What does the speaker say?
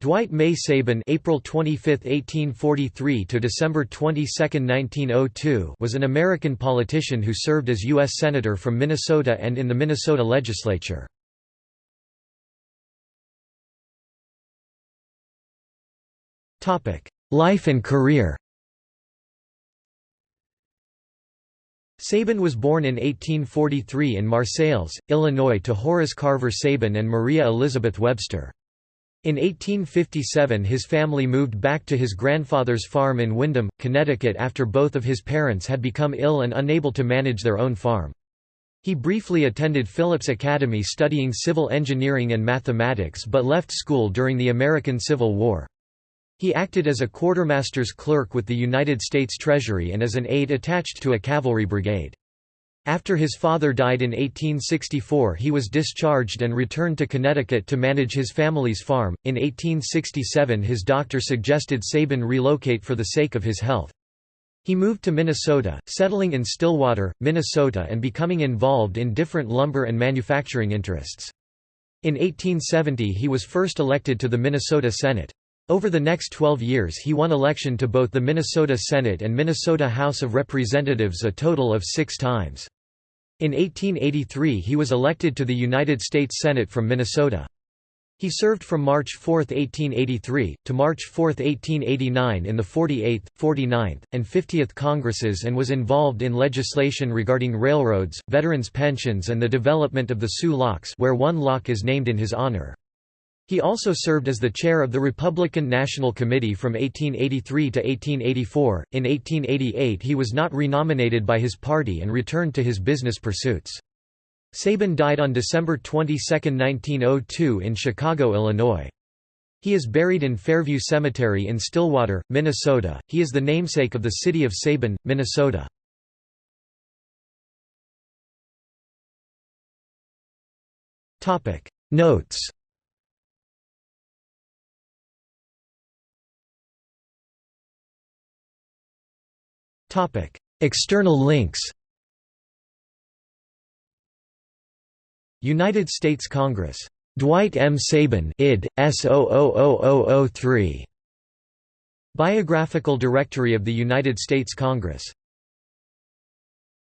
Dwight May Sabin April 25, 1843 to December 22, 1902 was an American politician who served as U.S. Senator from Minnesota and in the Minnesota legislature. Life and career Sabin was born in 1843 in Marseilles, Illinois to Horace Carver Sabin and Maria Elizabeth Webster. In 1857 his family moved back to his grandfather's farm in Windham, Connecticut after both of his parents had become ill and unable to manage their own farm. He briefly attended Phillips Academy studying civil engineering and mathematics but left school during the American Civil War. He acted as a quartermaster's clerk with the United States Treasury and as an aide attached to a cavalry brigade. After his father died in 1864 he was discharged and returned to Connecticut to manage his family's farm. In 1867 his doctor suggested Sabin relocate for the sake of his health. He moved to Minnesota, settling in Stillwater, Minnesota and becoming involved in different lumber and manufacturing interests. In 1870 he was first elected to the Minnesota Senate. Over the next 12 years he won election to both the Minnesota Senate and Minnesota House of Representatives a total of six times. In 1883 he was elected to the United States Senate from Minnesota. He served from March 4, 1883, to March 4, 1889 in the 48th, 49th, and 50th Congresses and was involved in legislation regarding railroads, veterans' pensions and the development of the Soo Locks where one lock is named in his honor. He also served as the chair of the Republican National Committee from 1883 to 1884. In 1888, he was not renominated by his party and returned to his business pursuits. Sabin died on December 22, 1902 in Chicago, Illinois. He is buried in Fairview Cemetery in Stillwater, Minnesota. He is the namesake of the city of Sabin, Minnesota. Topic Notes External links United States Congress. Dwight M. Sabin id. S000003. Biographical Directory of the United States Congress